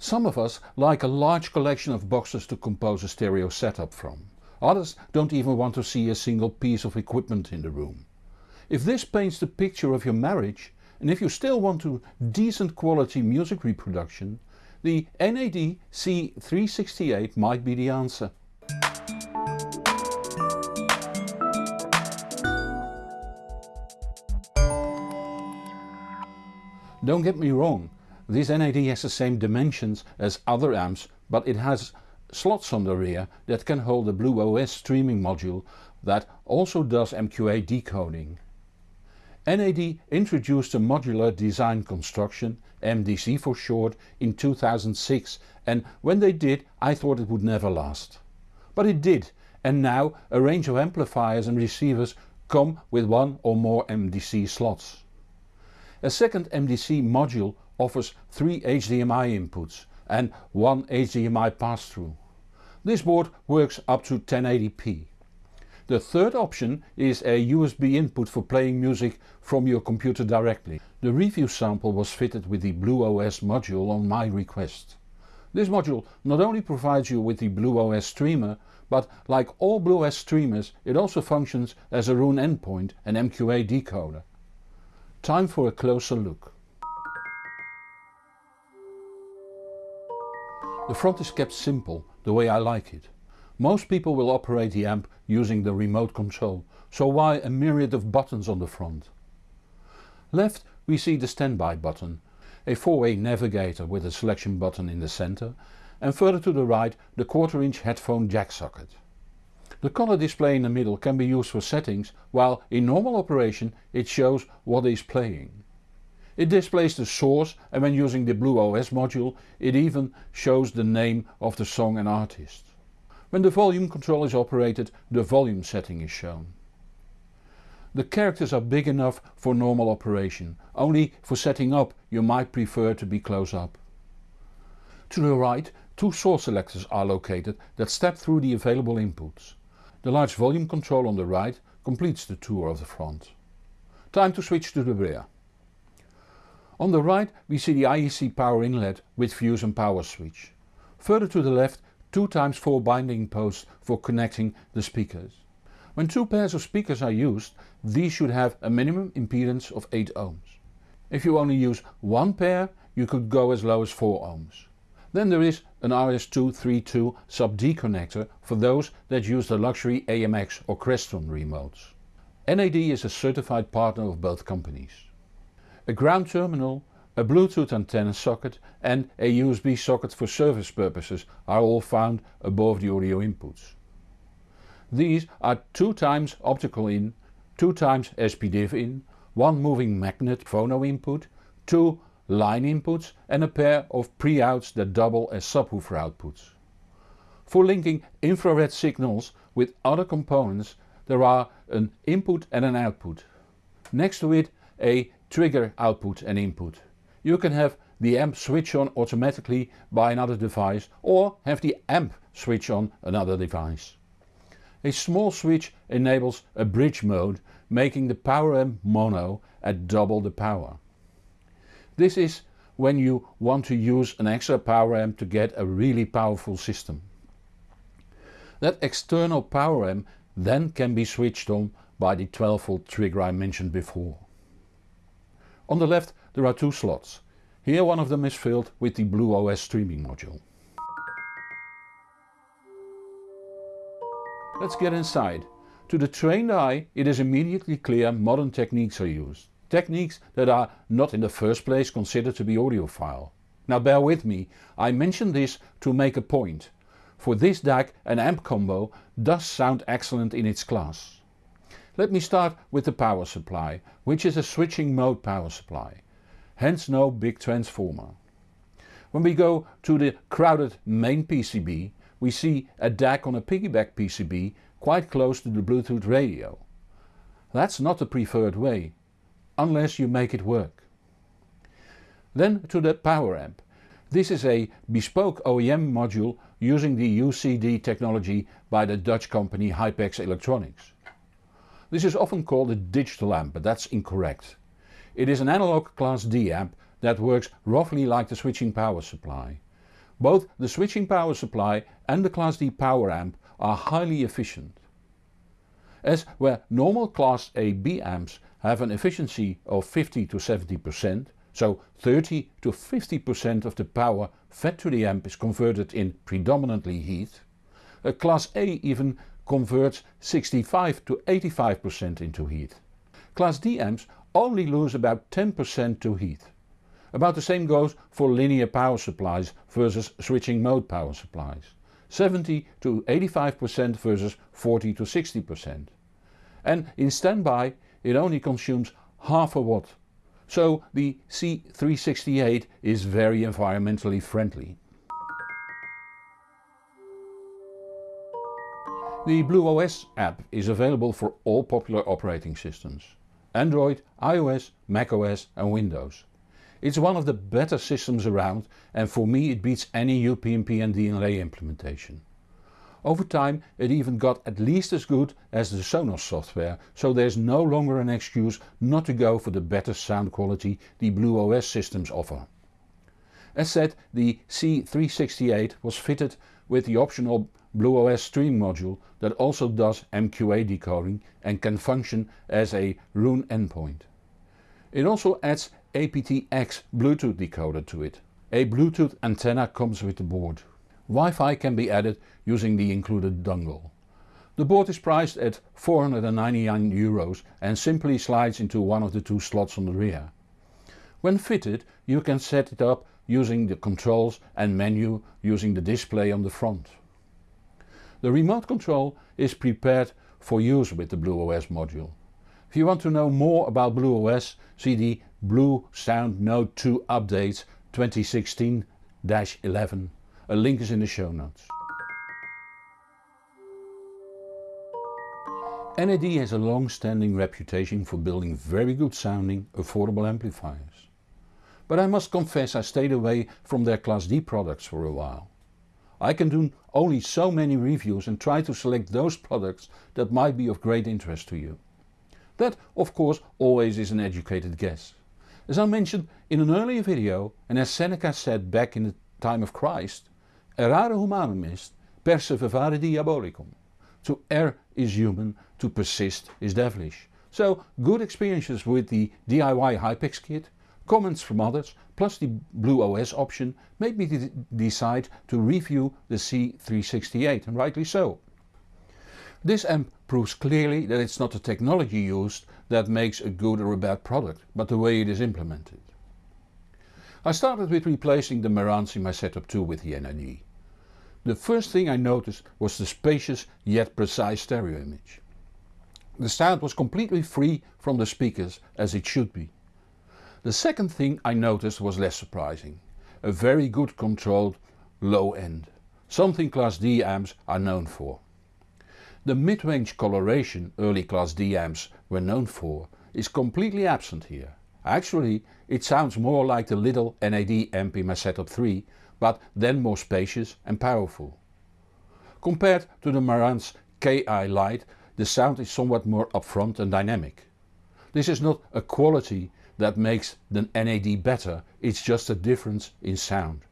Some of us like a large collection of boxes to compose a stereo setup from. Others don't even want to see a single piece of equipment in the room. If this paints the picture of your marriage and if you still want to decent quality music reproduction, the NAD C368 might be the answer. Don't get me wrong, this NAD has the same dimensions as other amps but it has slots on the rear that can hold a Blue OS streaming module that also does MQA decoding. NAD introduced a modular design construction, MDC for short, in 2006 and when they did I thought it would never last. But it did and now a range of amplifiers and receivers come with one or more MDC slots. A second MDC module offers 3 HDMI inputs and 1 HDMI pass-through. This board works up to 1080p. The third option is a USB input for playing music from your computer directly. The review sample was fitted with the Blue OS module on my request. This module not only provides you with the Blue OS streamer but like all Blue OS streamers it also functions as a Roon endpoint and MQA decoder. Time for a closer look. The front is kept simple, the way I like it. Most people will operate the amp using the remote control, so why a myriad of buttons on the front? Left we see the standby button, a 4-way navigator with a selection button in the center and further to the right the quarter inch headphone jack socket. The color display in the middle can be used for settings while in normal operation it shows what is playing. It displays the source and when using the Blue OS module it even shows the name of the song and artist. When the volume control is operated the volume setting is shown. The characters are big enough for normal operation, only for setting up you might prefer to be close up. To the right two source selectors are located that step through the available inputs. The large volume control on the right completes the tour of the front. Time to switch to the rear. On the right we see the IEC power inlet with fuse and power switch. Further to the left 2 times 4 binding posts for connecting the speakers. When two pairs of speakers are used these should have a minimum impedance of 8 ohms. If you only use one pair you could go as low as 4 ohms. Then there is an RS232 sub D connector for those that use the luxury AMX or Crestron remotes. NAD is a certified partner of both companies. A ground terminal, a Bluetooth antenna socket and a USB socket for service purposes are all found above the audio inputs. These are 2 times optical in, 2 times SPDIF in, 1 moving magnet phono input, 2 line inputs and a pair of pre-outs that double as subwoofer outputs. For linking infrared signals with other components there are an input and an output. Next to it a trigger output and input. You can have the amp switch on automatically by another device or have the amp switch on another device. A small switch enables a bridge mode making the power amp mono at double the power. This is when you want to use an extra power amp to get a really powerful system. That external power amp then can be switched on by the 12 volt trigger I mentioned before. On the left there are two slots. Here one of them is filled with the Blue OS streaming module. Let's get inside. To the trained eye it is immediately clear modern techniques are used. Techniques that are not in the first place considered to be audiophile. Now bear with me, I mention this to make a point. For this DAC an amp combo does sound excellent in its class. Let me start with the power supply, which is a switching mode power supply. Hence no big transformer. When we go to the crowded main PCB we see a DAC on a piggyback PCB quite close to the Bluetooth radio. That's not the preferred way unless you make it work. Then to the power amp. This is a bespoke OEM module using the UCD technology by the Dutch company Hypex Electronics. This is often called a digital amp but that's incorrect. It is an analog class D amp that works roughly like the switching power supply. Both the switching power supply and the Class D power amp are highly efficient. As where normal Class AB amps have an efficiency of 50 to 70%, so 30 to 50% of the power fed to the amp is converted in predominantly heat, a Class A even converts 65 to 85% into heat. Class D amps only lose about 10% to heat. About the same goes for linear power supplies versus switching mode power supplies. 70 to 85% versus 40 to 60%. And in standby it only consumes half a watt. So the C368 is very environmentally friendly. The BlueOS app is available for all popular operating systems. Android, iOS, macOS and Windows. It's one of the better systems around and for me it beats any UPnP and DLNA implementation. Over time it even got at least as good as the Sonos software, so there's no longer an excuse not to go for the better sound quality the BlueOS systems offer. As said the C368 was fitted with the optional BlueOS stream module that also does MQA decoding and can function as a Roon endpoint. It also adds aptX Bluetooth decoder to it. A Bluetooth antenna comes with the board. Wi-Fi can be added using the included dongle. The board is priced at 499 euros and simply slides into one of the two slots on the rear. When fitted you can set it up using the controls and menu using the display on the front. The remote control is prepared for use with the BlueOS module. If you want to know more about BlueOS see the Bluesound Node 2 Updates 2016-11. A link is in the show notes. NAD has a long-standing reputation for building very good sounding, affordable amplifiers. But I must confess I stayed away from their Class D products for a while. I can do only so many reviews and try to select those products that might be of great interest to you. That of course always is an educated guess. As I mentioned in an earlier video and as Seneca said back in the time of Christ, errare humanum est, perseverare diabolicum. To err is human, to persist is devilish. So good experiences with the DIY Hypex kit, comments from others plus the BlueOS option made me decide to review the C368 and rightly so. This amp proves clearly that it's not the technology used that makes a good or a bad product, but the way it is implemented. I started with replacing the Marantz in my setup 2 with the NAD. The first thing I noticed was the spacious yet precise stereo image. The sound was completely free from the speakers as it should be. The second thing I noticed was less surprising. A very good controlled low end. Something Class D amps are known for. The mid-range coloration early Class D amps were known for is completely absent here. Actually it sounds more like the little NAD amp in my setup 3 but then more spacious and powerful. Compared to the Marantz KI Lite the sound is somewhat more upfront and dynamic. This is not a quality that makes the NAD better, it's just a difference in sound.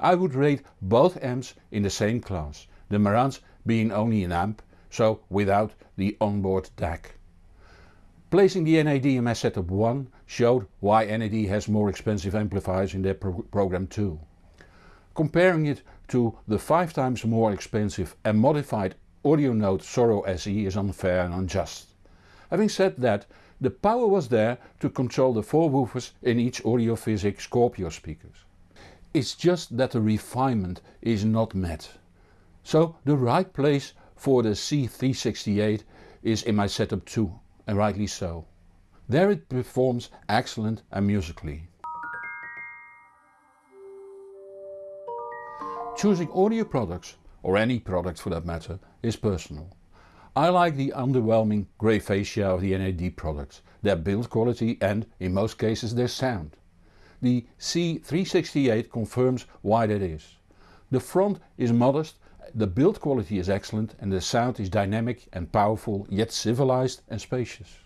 I would rate both amps in the same class, the Marantz being only an amp so without the onboard DAC. Placing the NAD in my setup 1 showed why NAD has more expensive amplifiers in their pro program too. Comparing it to the 5 times more expensive and modified Audionote Soro SE is unfair and unjust. Having said that, the power was there to control the 4 woofers in each Audiophysic Scorpio speakers. It's just that the refinement is not met. So the right place for the C368 is in my setup too and rightly so. There it performs excellent and musically. Choosing audio products, or any product for that matter, is personal. I like the underwhelming grey fascia of the NAD products, their build quality and, in most cases, their sound. The C368 confirms why that is. The front is modest the build quality is excellent and the sound is dynamic and powerful yet civilized and spacious.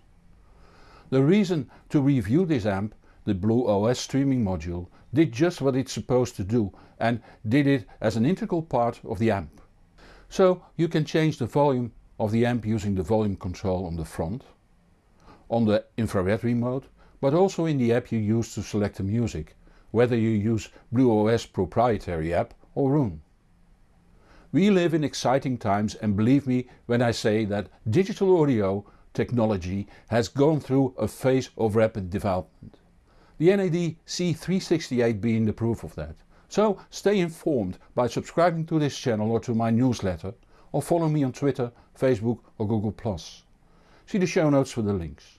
The reason to review this amp, the Blue OS streaming module, did just what it's supposed to do and did it as an integral part of the amp. So you can change the volume of the amp using the volume control on the front, on the infrared remote, but also in the app you use to select the music, whether you use BlueOS proprietary app or Roon. We live in exciting times and believe me when I say that digital audio technology has gone through a phase of rapid development. The NAD C368 being the proof of that. So stay informed by subscribing to this channel or to my newsletter or follow me on Twitter, Facebook or Google+. See the show notes for the links.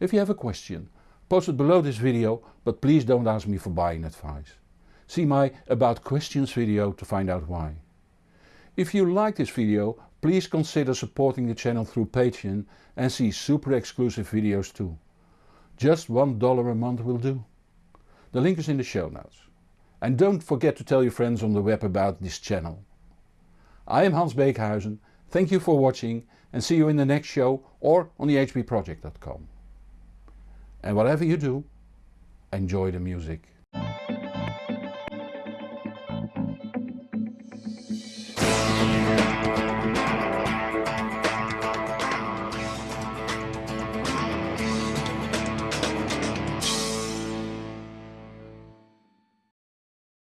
If you have a question, post it below this video but please don't ask me for buying advice. See my about questions video to find out why. If you like this video please consider supporting the channel through Patreon and see super exclusive videos too. Just $1 a month will do. The link is in the show notes. And don't forget to tell your friends on the web about this channel. I am Hans Beekhuyzen, thank you for watching and see you in the next show or on the hbproject.com. And whatever you do, enjoy the music.